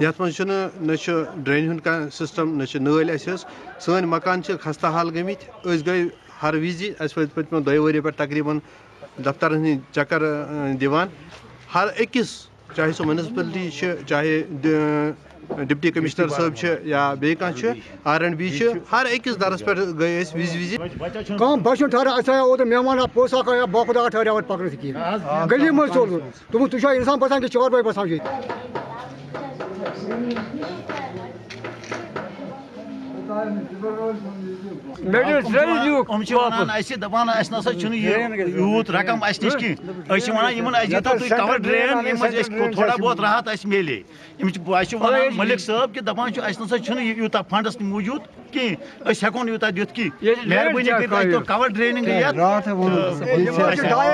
یتھ منٛز چھُنہٕ نہ چھُ ڈرٛینہِ ہُنٛد کانٛہہ سِسٹم نہ چھِ نٲلۍ اَسہِ حظ سٲنۍ مکان چھِ خستہٕ حال گٔمٕتۍ أسۍ گٔے ہر وِزِ اَسہِ وٲتۍ پٔتمہِ دۄیہِ ؤریو پٮ۪ٹھ تقریٖبن دفترن ہٕنٛدۍ چکر دِوان ہر أکِس چاہے سُہ مُنسپلٹی چھِ چاہے ڈپٹی کمشنر صٲب چھِ یا بیٚیہِ کانٛہہ چھُ آر اینڈ بی چھِ ہر أکِس درس پٮ۪ٹھ گٔے أسۍ وِزِ وِزِ بچن ٹھہرا اَسہِ آیا اوترٕ مہمان اکھ پوٚژھ اکھ آیا باخُدا وۄنۍ پکنس کِہیٖنۍ گلی منٛز ژوٚل دوٚپُن تُہۍ چھُوا اِنسان بسان کہِ چار بٲے بسان چھِ ییٚتہِ یِم چھِ وَنان اَسہِ دَپان اَسہِ نسا چھُنہٕ یہِ یوٗت رقم اَسہِ نِش کینٛہہ أسۍ چھِ وَنان یِمن اَسہِ دیٖتو تُہۍ کَور ڈرٛین ییٚمہِ منٛز اَسہِ تھوڑا بہت راحت اَسہِ میلے یِم چھِ اَسہِ چھِ وَنان مٔلِک صٲب کہِ دَپان چھُ اَسہِ نسا چھُنہٕ یہِ یوٗتاہ فنڈس موٗجوٗد کِہیٖنۍ أسۍ ہٮ۪کو نہٕ یوٗتاہ دِتھ کینٛہہ مہربٲنی کٔرِتھ اَسہِ تو کَور ڈرٛینِنٛگ یَتھ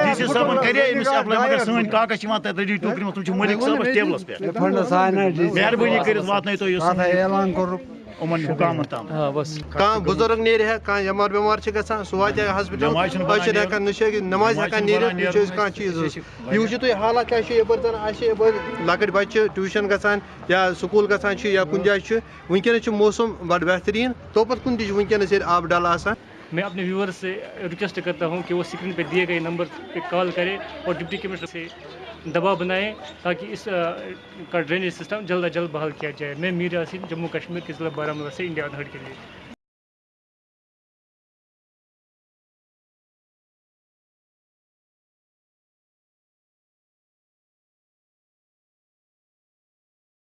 ڈی سی صٲبن کرے أمِس مگر سٲنۍ کاغذ چھِ یِوان تَتہِ ریڈی ٹوکرِ منٛز تِم چھِ مٔلِک صٲبس ٹیبلس پٮ۪ٹھ مہربٲنی کٔرِتھ واتنٲیتو یہِ یِمن حُکامن کانٛہہ بُزرگ نیرِ یٮ۪مار وٮ۪مار چھِ گژھان سُہ واتہِ ہا ہاسپِٹل أسۍ کانٛہہ چیٖز یہِ وٕچھِو تُہۍ حالات یپٲرۍ زن لۄکٕٹۍ بچہِ ٹیوٗشن گژھان یا سکوٗل گژھان چھِ یا چھِ وٕنکیٚنس چھُ موسم بڑٕ بہتریٖن توپت کُن تہِ ییٚتہِ آبہٕ ڈل آسان میں اپنے ویورز سے ریکویسٹ کرتا ہوں کہ وہ اسکرین پہ دیے گئے نمبر پہ کال کرے اور ڈپٹی کمشنر سے دباؤ بنائیں تاکہ اس کا ڈرینیج سسٹم جلد از جلد بحال کیا جائے۔ میں میر یاسین، جموں کشمیر کے ضلع بارہ مولہ سے انڈیا آدھڑ کے لیے۔